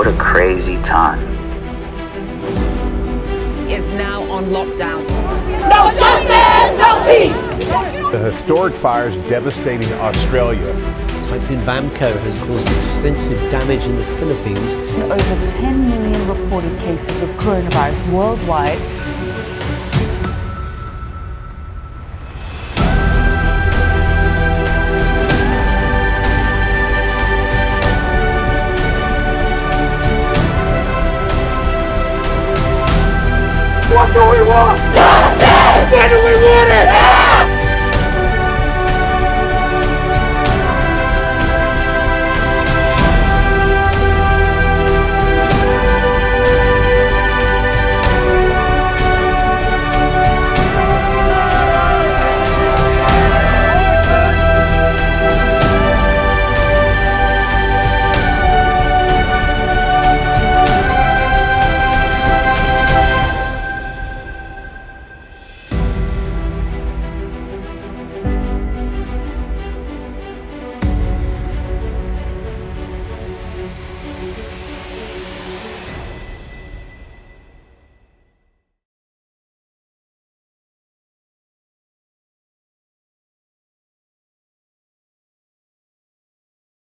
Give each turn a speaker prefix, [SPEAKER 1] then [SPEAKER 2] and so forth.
[SPEAKER 1] What a crazy time.
[SPEAKER 2] Is now on lockdown.
[SPEAKER 3] No justice, no peace.
[SPEAKER 4] The historic fires devastating Australia.
[SPEAKER 5] Typhoon Vamco has caused extensive damage in the Philippines.
[SPEAKER 6] Over 10 million reported cases of coronavirus worldwide.
[SPEAKER 3] 我，卫我。